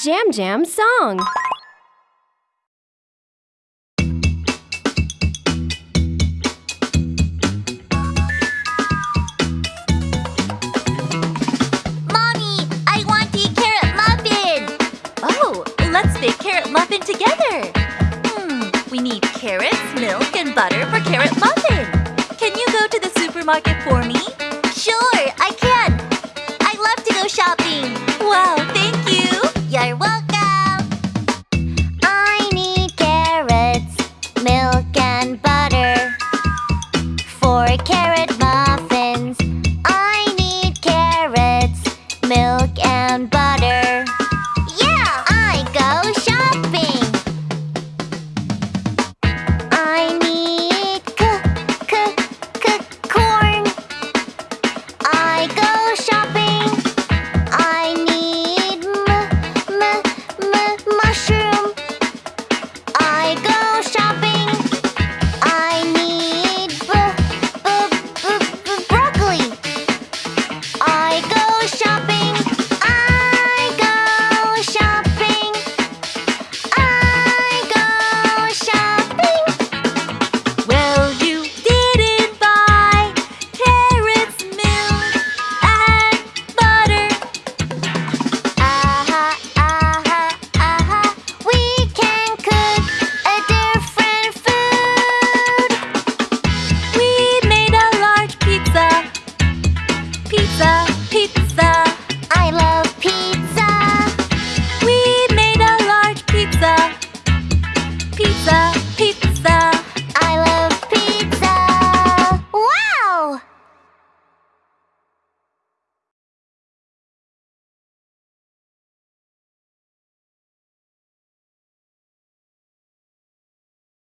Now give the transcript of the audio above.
Jam Jam Song Mommy, I want the carrot muffin! Oh, let's bake carrot muffin together! Hmm, we need carrots, milk, and butter for carrot muffin! Can you go to the supermarket for me? Sure! muffins. I need carrots, milk and butter. Pizza.